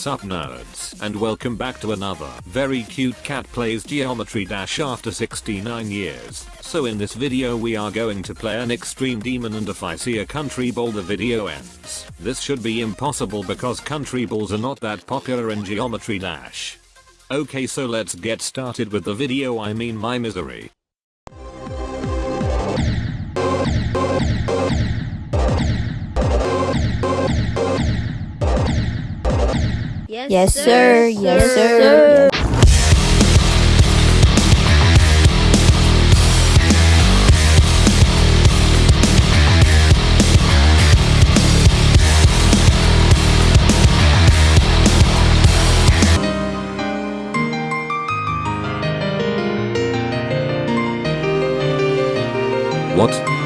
Sup nerds, and welcome back to another very cute cat plays Geometry Dash after 69 years. So in this video we are going to play an extreme demon and if I see a country ball the video ends. This should be impossible because country balls are not that popular in Geometry Dash. Okay so let's get started with the video I mean my misery. Yes, yes sir. Yes, sir. sir. Yes, sir. What?